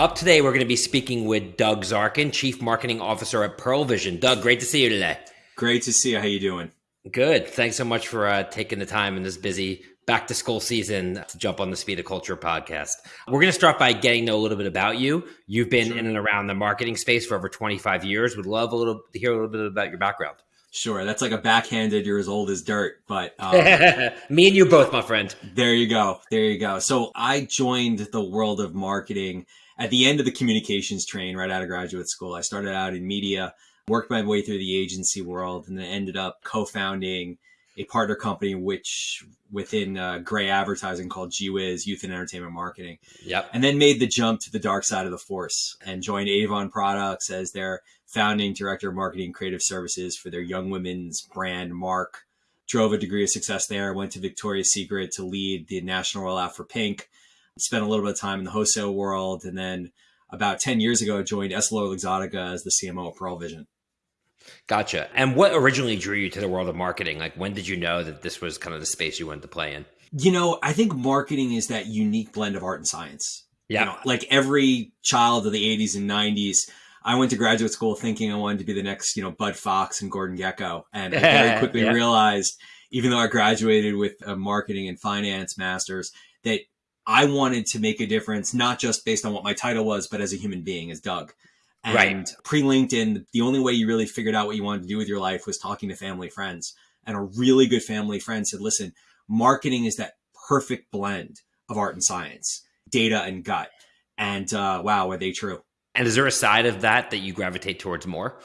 Up today, we're going to be speaking with Doug Zarkin, Chief Marketing Officer at Pearle Vision. Doug, great to see you today. Great to see you. How you doing? Good. Thanks so much for uh, taking the time in this busy back to school season to jump on the Speed of Culture podcast. We're going to start by getting to know a little bit about you. You've been sure. in and around the marketing space for over 25 years. Would love a little to hear a little bit about your background. Sure, that's like a backhanded. You're as old as dirt, but um, me and you both, my friend. There you go. There you go. So I joined the world of marketing at the end of the communications train right out of graduate school. I started out in media, worked my way through the agency world, and then ended up co-founding a partner company, which within uh, Grey advertising called GWiz Youth and Entertainment Marketing. Yep. And then made the jump to the dark side of the force and joined Avon Products as their founding director of marketing creative services for their young women's brand Mark. Drove a degree of success there. Went to Victoria's Secret to lead the national rollout for Pink. Spent a little bit of time in the wholesale world, and then about ten years ago, joined EssilorLuxottica as the CMO of Pearle Vision. Gotcha. And what originally drew you to the world of marketing? Like, when did you know that this was kind of the space you wanted to play in? You know, I think marketing is that unique blend of art and science. Yeah. You know, like every child of the 80s and 90s, I went to graduate school thinking I wanted to be the next, you know, Bud Fox and Gordon Gekko. And I very quickly yeah. realized, even though I graduated with a marketing and finance master's, that I wanted to make a difference, not just based on what my title was, but as a human being, as Doug. And right. pre LinkedIn, the only way you really figured out what you wanted to do with your life was talking to family friends. And a really good family friend said, listen, marketing is that perfect blend of art and science, data and gut. And uh, wow, are they true? And is there a side of that that you gravitate towards more?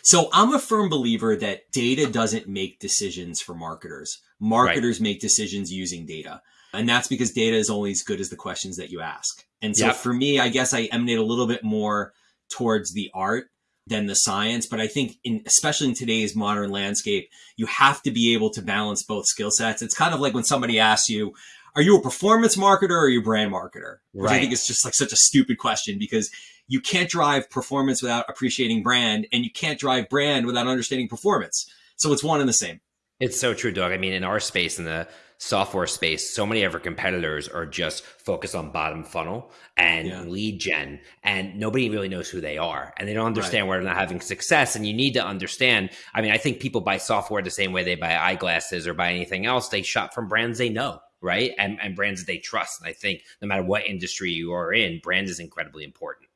So I'm a firm believer that data doesn't make decisions for marketers. Marketers right. make decisions using data. And that's because data is only as good as the questions that you ask. And so yep. for me, I guess I emanate a little bit more towards the art than the science. But I think in, especially in today's modern landscape, you have to be able to balance both skill sets. It's kind of like when somebody asks you, are you a performance marketer or are you a brand marketer? Which right. I think is just like such a stupid question because you can't drive performance without appreciating brand and you can't drive brand without understanding performance. So it's one and the same. It's so true, Doug. I mean, in our space, in the software space, so many of our competitors are just focused on bottom funnel and yeah. lead gen, and nobody really knows who they are, and they don't understand right. why they're not having success. And you need to understand. I mean, I think people buy software the same way they buy eyeglasses or buy anything else. They shop from brands they know, right, and and brands that they trust. And I think no matter what industry you are in, brand is incredibly important.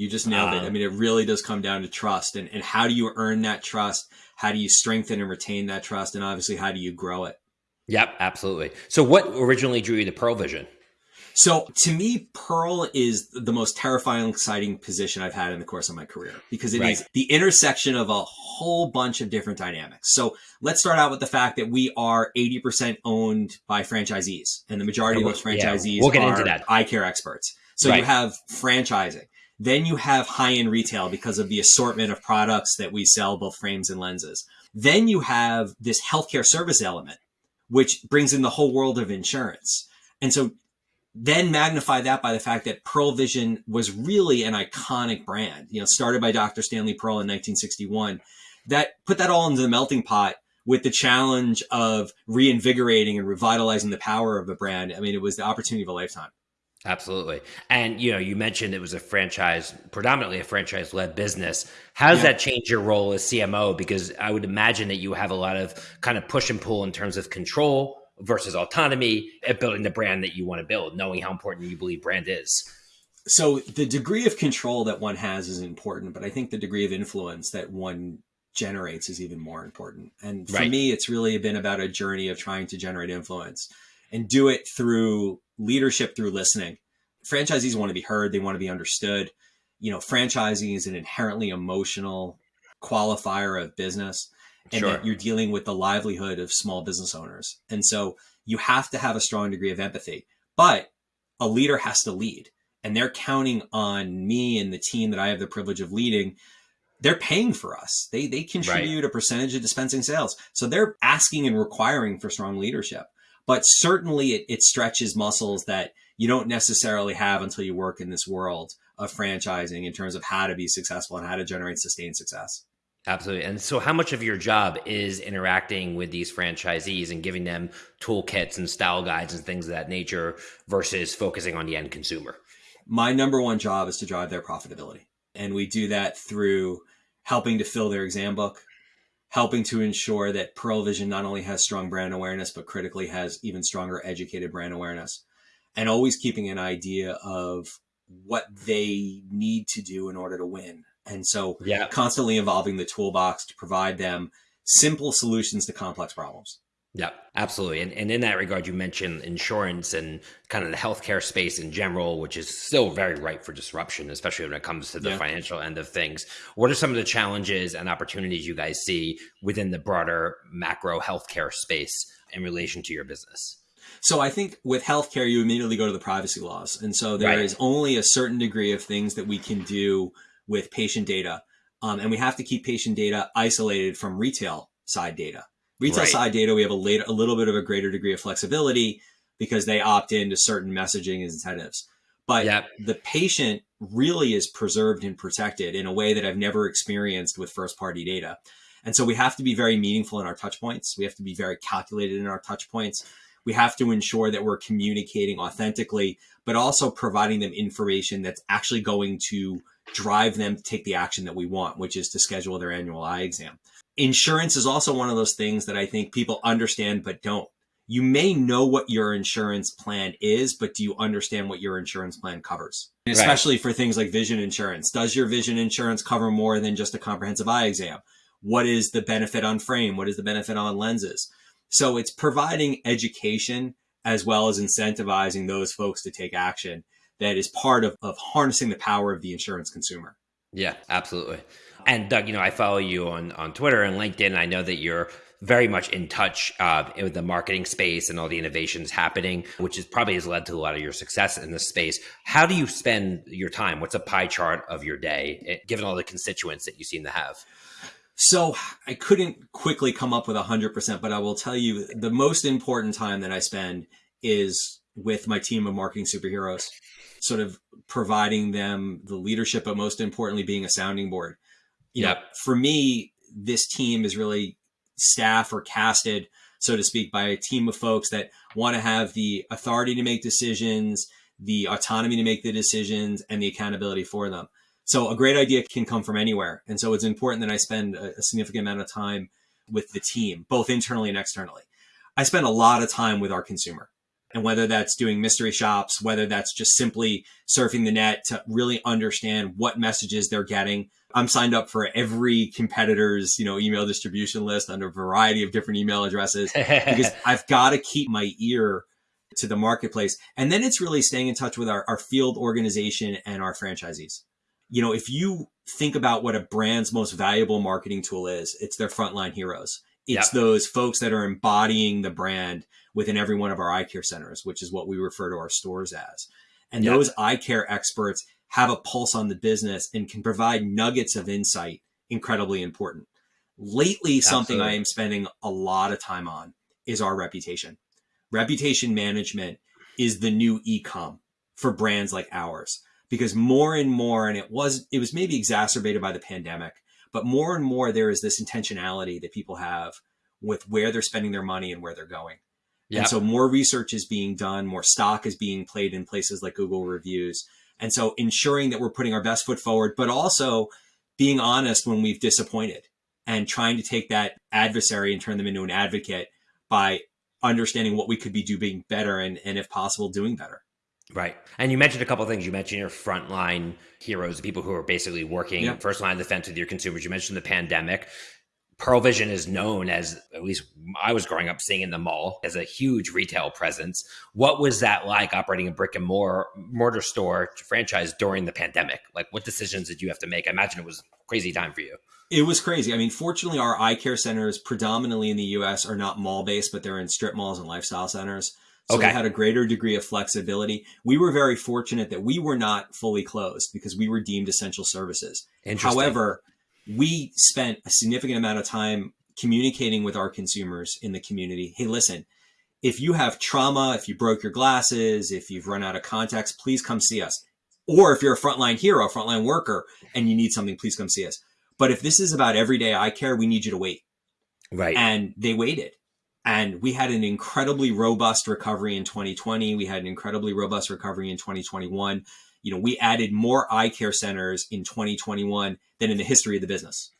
You just nailed it. I um, mean, it really does come down to trust, and and how do you earn that trust? How do you strengthen and retain that trust? And obviously, how do you grow it? Yep, absolutely. So, what originally drew you to Pearle Vision? So, to me, Pearle is the most terrifying, exciting position I've had in the course of my career because it right. is the intersection of a whole bunch of different dynamics. So, let's start out with the fact that we are 80% owned by franchisees, and the majority of those franchisees yeah, we'll get into that. eye care experts. So, right. you have franchising. Then you have high end retail because of the assortment of products that we sell, both frames and lenses. Then you have this healthcare service element, which brings in the whole world of insurance. And so then magnify that by the fact that Pearle Vision was really an iconic brand, you know, started by Dr. Stanley Pearle in 1961. That put that all into the melting pot with the challenge of reinvigorating and revitalizing the power of the brand. I mean, it was the opportunity of a lifetime. Absolutely. And you know, you mentioned it was a franchise, predominantly a franchise led business. How does yeah. that change your role as CMO? Because I would imagine that you have a lot of kind of push and pull in terms of control versus autonomy at building the brand that you want to build, knowing how important you believe brand is. So the degree of control that one has is important, but I think the degree of influence that one generates is even more important. And for right. me, it's really been about a journey of trying to generate influence and do it through leadership through listening. Franchisees want to be heard, they want to be understood. You know, franchising is an inherently emotional qualifier of business and sure. that you're dealing with the livelihood of small business owners. And so you have to have a strong degree of empathy. But a leader has to lead. And they're counting on me and the team that I have the privilege of leading. They're paying for us. They they contribute right. a percentage of dispensing sales. So they're asking and requiring for strong leadership but certainly it, it stretches muscles that you don't necessarily have until you work in this world of franchising in terms of how to be successful and how to generate sustained success. Absolutely. And so, how much of your job is interacting with these franchisees and giving them toolkits and style guides and things of that nature versus focusing on the end consumer? My number one job is to drive their profitability. And we do that through helping to fill their exam book, helping to ensure that Pearle Vision not only has strong brand awareness, but critically has even stronger educated brand awareness. And always keeping an idea of what they need to do in order to win. And so yeah. constantly evolving the toolbox to provide them simple solutions to complex problems. Yeah, absolutely. And, and in that regard, you mentioned insurance and kind of the healthcare space in general, which is still very ripe for disruption, especially when it comes to the yeah. financial end of things. What are some of the challenges and opportunities you guys see within the broader macro healthcare space in relation to your business? So I think with healthcare, you immediately go to the privacy laws. And so there right. is only a certain degree of things that we can do with patient data. Um, and we have to keep patient data isolated from retail side data. Retail right. side data, we have a, later, a little bit of a greater degree of flexibility because they opt into certain messaging incentives. But yep. the patient really is preserved and protected in a way that I've never experienced with first party data. And so we have to be very meaningful in our touch points. We have to be very calculated in our touch points. We have to ensure that we're communicating authentically, but also providing them information that's actually going to drive them to take the action that we want, which is to schedule their annual eye exam insurance is also one of those things that I think people understand but don't. You may know what your insurance plan is, but do you understand what your insurance plan covers? Right. Especially for things like vision insurance. Does your vision insurance cover more than just a comprehensive eye exam? What is the benefit on frame? What is the benefit on lenses? So it's providing education as well as incentivizing those folks to take action that is part of, of harnessing the power of the insurance consumer. Yeah, absolutely. And Doug, you know, I follow you on on Twitter and LinkedIn. I know that you're very much in touch uh, with the marketing space and all the innovations happening, which is probably has led to a lot of your success in this space. How do you spend your time? What's a pie chart of your day, eh, given all the constituents that you seem to have? So I couldn't quickly come up with a hundred percent, but I will tell you the most important time that I spend is with my team of marketing superheroes, sort of providing them the leadership, but most importantly, being a sounding board you yep. know, for me, this team is really staff or casted, so to speak, by a team of folks that want to have the authority to make decisions, the autonomy to make the decisions, and the accountability for them. So a great idea can come from anywhere. And so it's important that I spend a, a significant amount of time with the team, both internally and externally. I spend a lot of time with our consumer. And whether that's doing mystery shops, whether that's just simply surfing the net to really understand what messages they're getting, I'm signed up for every competitor's, you know, email distribution list under a variety of different email addresses because I've got to keep my ear to the marketplace. And then it's really staying in touch with our, our field organization and our franchisees. You know, if you think about what a brand's most valuable marketing tool is, it's their frontline heroes. It's yep. those folks that are embodying the brand within every one of our eye care centers, which is what we refer to our stores as. And yep. those eye care experts have a pulse on the business and can provide nuggets of insight incredibly important. Lately, Absolutely. something I am spending a lot of time on is our reputation. Reputation management is the new e-com for brands like ours because more and more and it was it was maybe exacerbated by the pandemic, but more and more there is this intentionality that people have with where they're spending their money and where they're going. Yep. And so more research is being done, more stock is being played in places like Google reviews and so ensuring that we're putting our best foot forward, but also being honest when we've disappointed and trying to take that adversary and turn them into an advocate by understanding what we could be doing better and, and if possible, doing better. Right. And you mentioned a couple of things. You mentioned your frontline heroes, the people who are basically working yeah. first line of defense with your consumers. You mentioned the pandemic. Pearle Vision is known as, at least I was growing up seeing in the mall, as a huge retail presence. What was that like operating a brick and mortar store franchise during the pandemic? Like, what decisions did you have to make? I imagine it was a crazy time for you. It was crazy. I mean, fortunately, our eye care centers, predominantly in the US, are not mall based, but they're in strip malls and lifestyle centers. So okay. we had a greater degree of flexibility. We were very fortunate that we were not fully closed because we were deemed essential services. However, we spent a significant amount of time communicating with our consumers in the community. Hey, listen, if you have trauma, if you broke your glasses, if you've run out of contacts, please come see us. Or if you're a frontline hero, a frontline worker, and you need something, please come see us. But if this is about everyday eye care, we need you to wait. Right. And they waited. And we had an incredibly robust recovery in 2020. We had an incredibly robust recovery in 2021. you know, we added more eye care centers in 2021 than in the history of the business.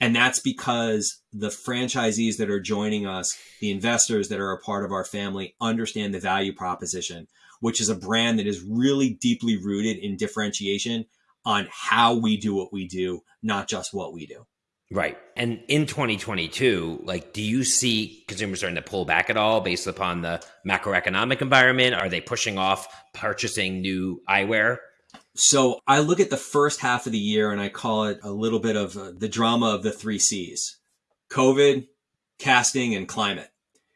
And that's because the franchisees that are joining us, the investors that are a part of our family, understand the value proposition, which is a brand that is really deeply rooted in differentiation on how we do what we do, not just what we do. Right. And in 2022, like, do you see consumers starting to pull back at all based upon the macroeconomic environment? Are they pushing off purchasing new eyewear? So I look at the first half of the year and I call it a little bit of uh, the drama of the three C's COVID, casting, and climate.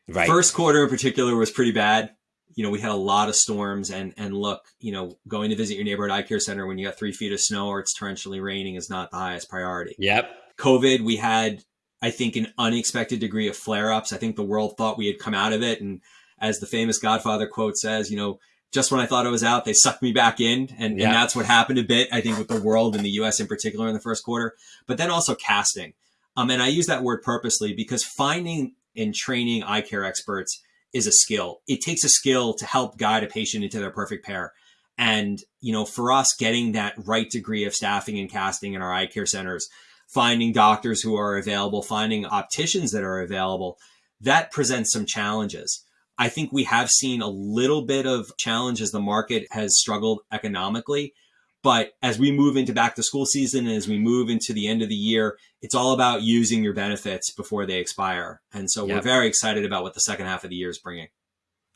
Right. First quarter in particular was pretty bad. You know, we had a lot of storms and, and look, you know, going to visit your neighborhood eye care center when you got three feet of snow or it's torrentially raining is not the highest priority. Yep. COVID, we had, I think, an unexpected degree of flare ups. I think the world thought we had come out of it. And as the famous Godfather quote says, you know, just when I thought it was out, they sucked me back in. And, yeah. and that's what happened a bit, I think, with the world and the US in particular in the first quarter, but then also casting. Um, and I use that word purposely because finding and training eye care experts is a skill. It takes a skill to help guide a patient into their perfect pair. And, you know, for us, getting that right degree of staffing and casting in our eye care centers, finding doctors who are available, finding opticians that are available, that presents some challenges. I think we have seen a little bit of challenge as the market has struggled economically. But as we move into back to school season and as we move into the end of the year, it's all about using your benefits before they expire. And so yep. we're very excited about what the second half of the year is bringing.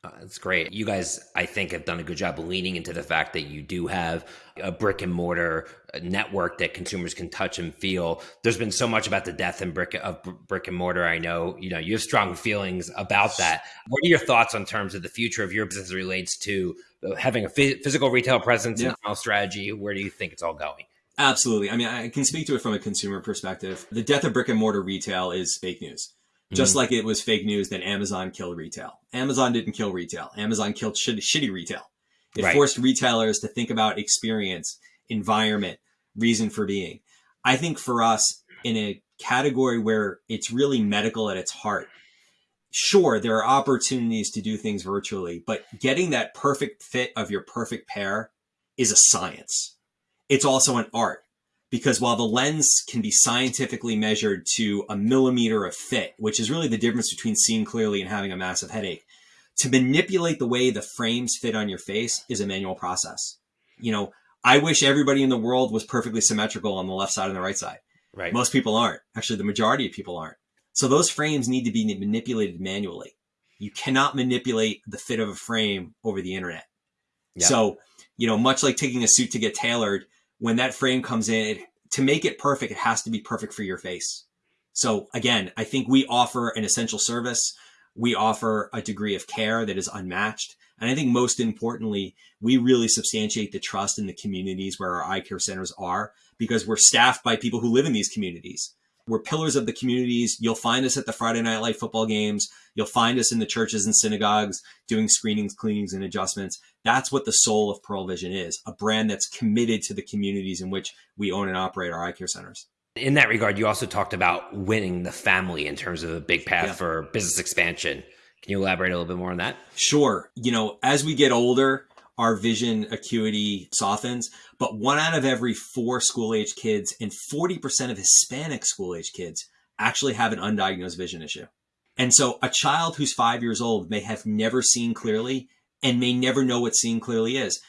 Uh, that's great. You guys, I think, have done a good job leaning into the fact that you do have a brick and mortar network that consumers can touch and feel. There's been so much about the death and brick of brick and mortar. I know, you know, you have strong feelings about that. What are your thoughts on terms of the future of your business relates to uh, having a physical retail presence yeah. and strategy? Where do you think it's all going? Absolutely. I mean, I can speak to it from a consumer perspective. The death of brick and mortar retail is fake news. Just mm-hmm. like it was fake news that Amazon killed retail. Amazon didn't kill retail. Amazon killed sh- shitty retail. It right. forced retailers to think about experience, environment, reason for being. I think for us, in a category where it's really medical at its heart, sure, there are opportunities to do things virtually, but getting that perfect fit of your perfect pair is a science. It's also an art because while the lens can be scientifically measured to a millimeter of fit, which is really the difference between seeing clearly and having a massive headache, to manipulate the way the frames fit on your face is a manual process. You know, I wish everybody in the world was perfectly symmetrical on the left side and the right side. Right. Most people aren't. Actually, the majority of people aren't. So those frames need to be manipulated manually. You cannot manipulate the fit of a frame over the internet. Yep. So, you know, much like taking a suit to get tailored, when that frame comes in, it, to make it perfect, it has to be perfect for your face. So again, I think we offer an essential service. We offer a degree of care that is unmatched. And I think most importantly, we really substantiate the trust in the communities where our eye care centers are because we're staffed by people who live in these communities. We're pillars of the communities. You'll find us at the Friday Night Light football games. You'll find us in the churches and synagogues doing screenings, cleanings, and adjustments. That's what the soul of Pearle Vision is a brand that's committed to the communities in which we own and operate our eye care centers. In that regard, you also talked about winning the family in terms of a big path yeah. for business expansion. Can you elaborate a little bit more on that? Sure. You know, as we get older, our vision acuity softens, but one out of every four school age kids and 40% of Hispanic school age kids actually have an undiagnosed vision issue. And so a child who's five years old may have never seen clearly and may never know what seeing clearly is.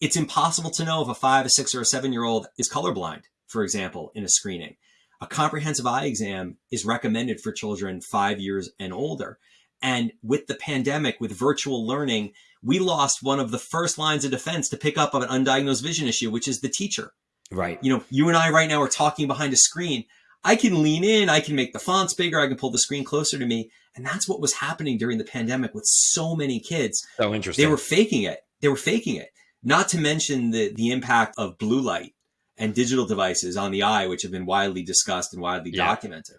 It's impossible to know if a five, a six, or a seven year old is colorblind, for example, in a screening. A comprehensive eye exam is recommended for children five years and older. And with the pandemic, with virtual learning, we lost one of the first lines of defense to pick up of an undiagnosed vision issue, which is the teacher. Right. You know, you and I right now are talking behind a screen. I can lean in, I can make the fonts bigger, I can pull the screen closer to me. And that's what was happening during the pandemic with so many kids. So interesting. They were faking it. They were faking it. Not to mention the, the impact of blue light and digital devices on the eye, which have been widely discussed and widely yeah. documented.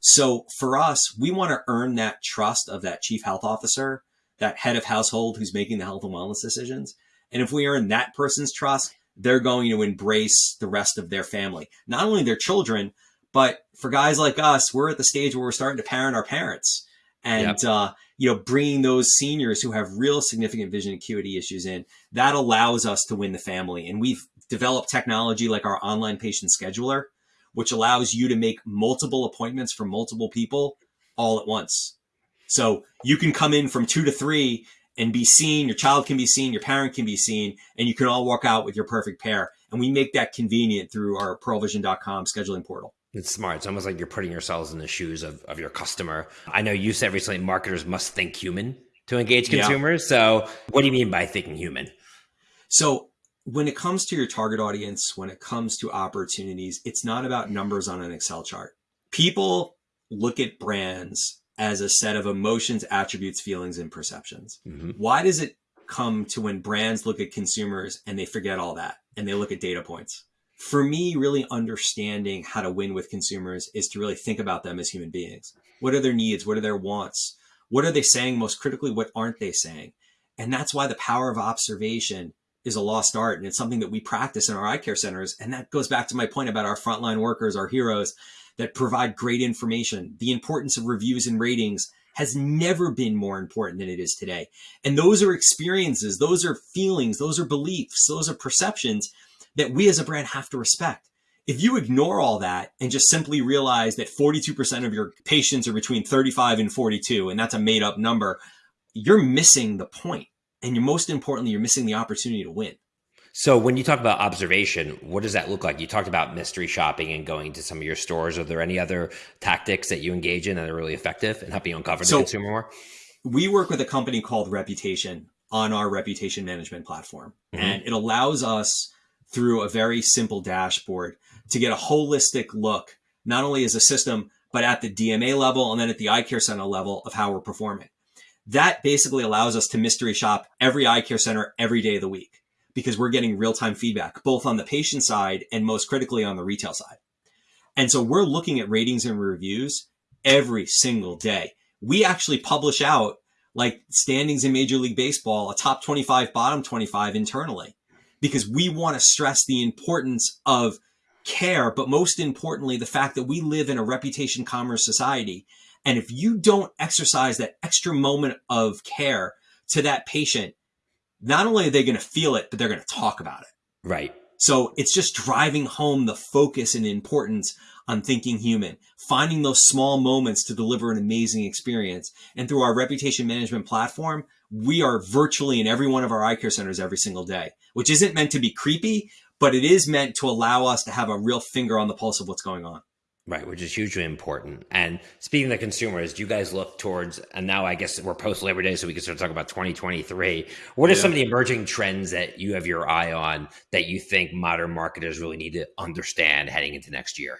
So for us, we want to earn that trust of that chief health officer that head of household who's making the health and wellness decisions. And if we earn that person's trust, they're going to embrace the rest of their family, not only their children, but for guys like us, we're at the stage where we're starting to parent our parents. and yep. uh, you know bringing those seniors who have real significant vision acuity issues in that allows us to win the family and we've developed technology like our online patient scheduler which allows you to make multiple appointments for multiple people all at once so you can come in from two to three and be seen your child can be seen your parent can be seen and you can all walk out with your perfect pair and we make that convenient through our pearlevision.com scheduling portal it's smart. It's almost like you're putting yourselves in the shoes of, of your customer. I know you said recently marketers must think human to engage consumers. Yeah. So, what do you mean by thinking human? So, when it comes to your target audience, when it comes to opportunities, it's not about numbers on an Excel chart. People look at brands as a set of emotions, attributes, feelings, and perceptions. Mm-hmm. Why does it come to when brands look at consumers and they forget all that and they look at data points? for me, really understanding how to win with consumers is to really think about them as human beings. What are their needs? What are their wants? What are they saying most critically? What aren't they saying? And that's why the power of observation is a lost art. And it's something that we practice in our eye care centers. And that goes back to my point about our frontline workers, our heroes that provide great information. The importance of reviews and ratings has never been more important than it is today. And those are experiences, those are feelings, those are beliefs, those are perceptions that we as a brand have to respect. If you ignore all that and just simply realize that 42% of your patients are between 35 and 42, and that's a made up number, you're missing the point. And you're most importantly, you're missing the opportunity to win. So when you talk about observation, what does that look like? You talked about mystery shopping and going to some of your stores. Are there any other tactics that you engage in that are really effective in helping you uncover so the consumer more? We work with a company called Reputation on our reputation management platform. Mm-hmm. And it allows us through a very simple dashboard to get a holistic look, not only as a system, but at the DMA level and then at the eye care center level of how we're performing. That basically allows us to mystery shop every eye care center every day of the week because we're getting real time feedback, both on the patient side and most critically on the retail side. And so we're looking at ratings and reviews every single day. We actually publish out like standings in Major League Baseball, a top 25, bottom 25 internally because we want to stress the importance of care, but most importantly, the fact that we live in a reputation commerce society. And if you don't exercise that extra moment of care to that patient, not only are they going to feel it, but they're going to talk about it. Right. So it's just driving home the focus and importance on thinking human, finding those small moments to deliver an amazing experience. And through our reputation management platform, we are virtually in every one of our eye care centers every single day, which isn't meant to be creepy, but it is meant to allow us to have a real finger on the pulse of what's going on. Right, which is hugely important. And speaking of the consumers, do you guys look towards, and now I guess we're post Labor Day, so we can start talking about 2023. What are yeah. some of the emerging trends that you have your eye on that you think modern marketers really need to understand heading into next year?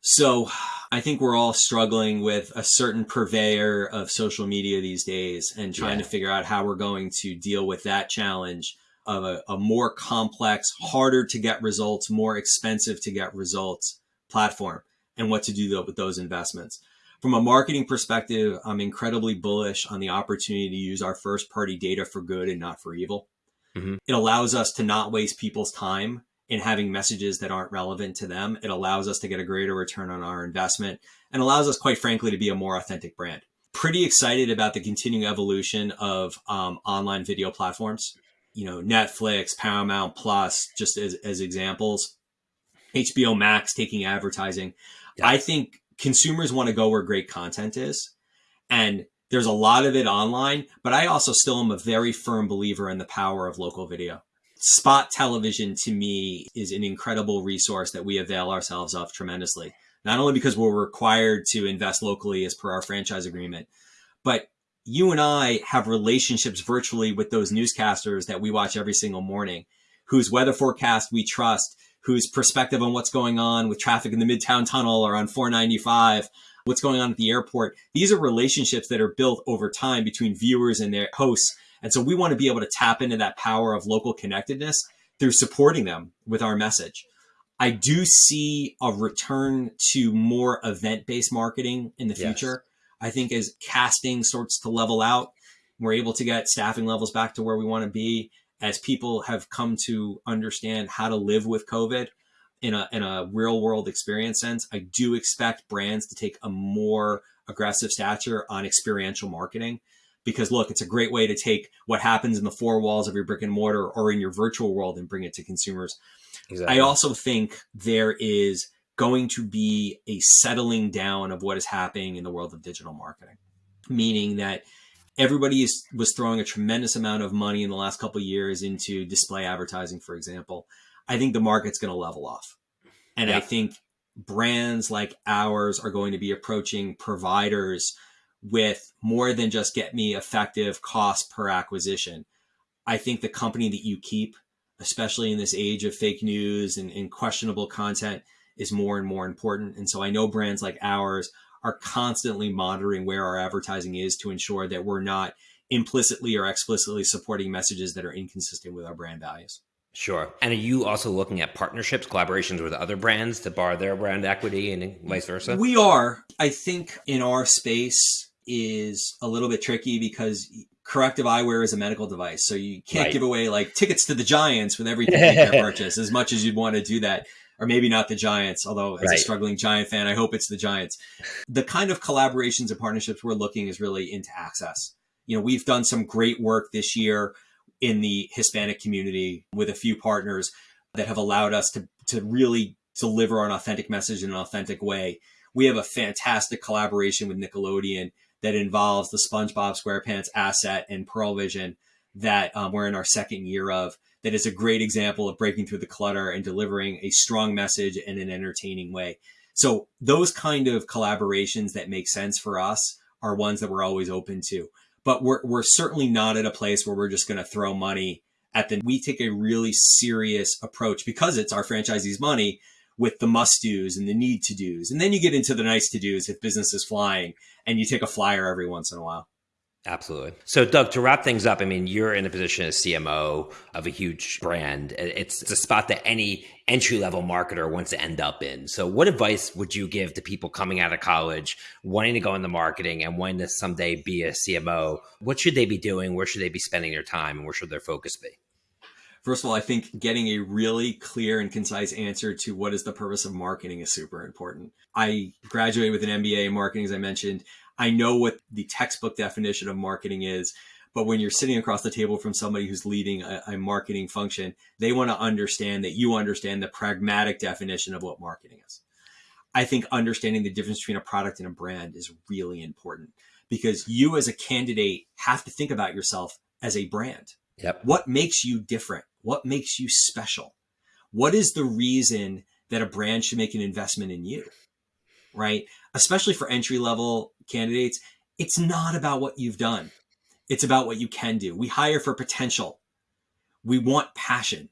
So I think we're all struggling with a certain purveyor of social media these days and trying yeah. to figure out how we're going to deal with that challenge of a, a, more complex, harder to get results, more expensive to get results platform and what to do with those investments. From a marketing perspective, I'm incredibly bullish on the opportunity to use our first party data for good and not for evil. Mm-hmm. It allows us to not waste people's time in having messages that aren't relevant to them. It allows us to get a greater return on our investment and allows us, quite frankly, to be a more authentic brand. Pretty excited about the continuing evolution of um, online video platforms. You know, Netflix, Paramount Plus, just as, as examples. HBO Max taking advertising. I think consumers want to go where great content is. And there's a lot of it online, but I also still am a very firm believer in the power of local video spot television to me is an incredible resource that we avail ourselves of tremendously. Not only because we're required to invest locally as per our franchise agreement, but you and I have relationships virtually with those newscasters that we watch every single morning, whose weather forecast we trust, whose perspective on what's going on with traffic in the Midtown Tunnel or on 495, what's going on at the airport. These are relationships that are built over time between viewers and their hosts and so we want to be able to tap into that power of local connectedness through supporting them with our message. I do see a return to more event based marketing in the future. I think as casting starts to level out, we're able to get staffing levels back to where we want to be as people have come to understand how to live with COVID in a, in a real world experience sense. I do expect brands to take a more aggressive stature on experiential marketing because look, it's a great way to take what happens in the four walls of your brick and mortar or in your virtual world and bring it to consumers. Exactly. I also think there is going to be a settling down of what is happening in the world of digital marketing, meaning that everybody is, was throwing a tremendous amount of money in the last couple years into display advertising, for example. I think the market's going to level off. And yeah. I think brands like ours are going to be approaching providers with more than just get me effective cost per acquisition. I think the company that you keep, especially in this age of fake news and, and questionable content, is more and more important. And so I know brands like ours are constantly monitoring where our advertising is to ensure that we're not implicitly or explicitly supporting messages that are inconsistent with our brand values. Sure. And are you also looking at partnerships, collaborations with other brands to bar their brand equity and vice versa? We are. I think in our space, is a little bit tricky because corrective eyewear is a medical device. So you can't right. give away like tickets to the Giants with every ticket purchase as much as you'd want to do that. Or maybe not the Giants, although as right. a struggling Giant fan, I hope it's the Giants. The kind of collaborations and partnerships we're looking is really into access. You know, we've done some great work this year in the Hispanic community with a few partners that have allowed us to, to really deliver an authentic message in an authentic way. We have a fantastic collaboration with Nickelodeon that involves the SpongeBob SquarePants asset and Pearle Vision that um, we're in our second year of. That is a great example of breaking through the clutter and delivering a strong message in an entertaining way. So those kind of collaborations that make sense for us are ones that we're always open to. But we're, we're certainly not at a place where we're just going to throw money at the, we take a really serious approach because it's our franchisees money with the must do's and the need to do's. And then you get into the nice to do's if business is flying and you take a flyer every once in a while. Absolutely. So, Doug, to wrap things up, I mean, you're in a position as CMO of a huge brand. It's, a spot that any entry level marketer wants to end up in. So, what advice would you give to people coming out of college, wanting to go into marketing and wanting to someday be a CMO? What should they be doing? Where should they be spending their time? And where should their focus be? First of all, I think getting a really clear and concise answer to what is the purpose of marketing is super important. I graduated with an MBA in marketing, as I mentioned. I know what the textbook definition of marketing is, but when you're sitting across the table from somebody who's leading a, a marketing function, they want to understand that you understand the pragmatic definition of what marketing is. I think understanding the difference between a product and a brand is really important because you as a candidate have to think about yourself as a brand. Yep. What makes you different? What makes you special? What is the reason that a brand should make an investment in you? Right? Especially for entry level candidates, it's not about what you've done. It's about what you can do. We hire for potential. We want passion.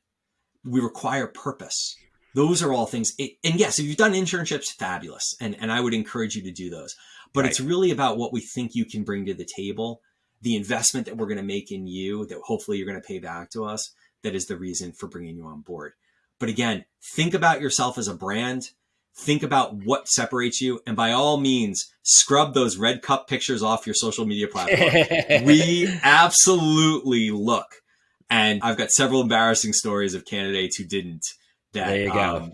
We require purpose. Those are all things. It, and yes, if you've done internships, fabulous. And, and I would encourage you to do those. But right. it's really about what we think you can bring to the table, the investment that we're going to make in you that hopefully you're going to pay back to us that is the reason for bringing you on board. But again, think about yourself as a brand. Think about what separates you. And by all means, scrub those red cup pictures off your social media platform. we absolutely look. And I've got several embarrassing stories of candidates who didn't that there you go. Um,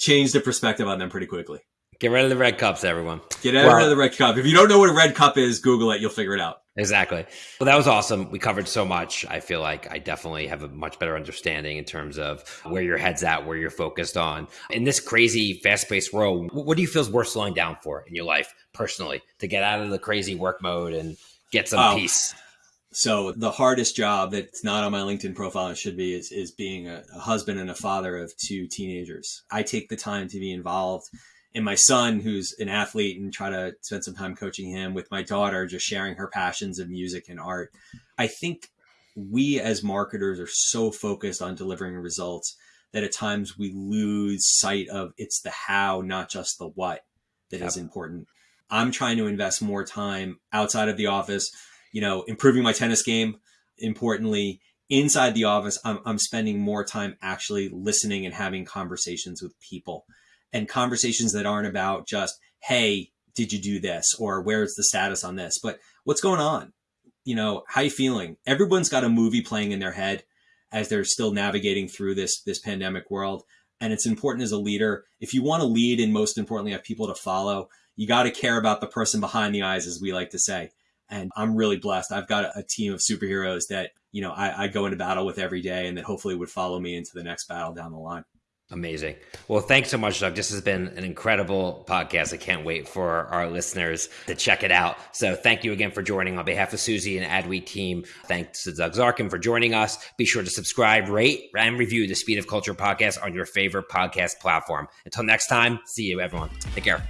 changed the perspective on them pretty quickly. Get rid of the red cups, everyone. Get rid well, of the red cup. If you don't know what a red cup is, Google it. You'll figure it out. Exactly. Well, that was awesome. We covered so much. I feel like I definitely have a much better understanding in terms of where your head's at, where you're focused on. In this crazy, fast paced world, what do you feel is worth slowing down for in your life personally to get out of the crazy work mode and get some oh, peace? So, the hardest job that's not on my LinkedIn profile and should be is, is being a, a husband and a father of two teenagers. I take the time to be involved and my son who's an athlete and try to spend some time coaching him with my daughter just sharing her passions of music and art. I think we as marketers are so focused on delivering results that at times we lose sight of it's the how not just the what that yep. is important. I'm trying to invest more time outside of the office you know improving my tennis game importantly inside the office I'm, I'm spending more time actually listening and having conversations with people and conversations that aren't about just, hey, did you do this? Or where's the status on this? But what's going on? You know, how you feeling? Everyone's got a movie playing in their head as they're still navigating through this this pandemic world. And it's important as a leader, if you want to lead and most importantly have people to follow, you got to care about the person behind the eyes, as we like to say. And I'm really blessed. I've got a, team of superheroes that, you know, I, I go into battle with every day and that hopefully would follow me into the next battle down the line. Amazing. Well, thanks so much, Doug. This has been an incredible podcast. I can't wait for our listeners to check it out. So, thank you again for joining on behalf of Suzy and Adweek team. Thanks to Doug Zarkin for joining us. Be sure to subscribe, rate, and review the Speed of Culture podcast on your favorite podcast platform. Until next time, see you, everyone. Take care.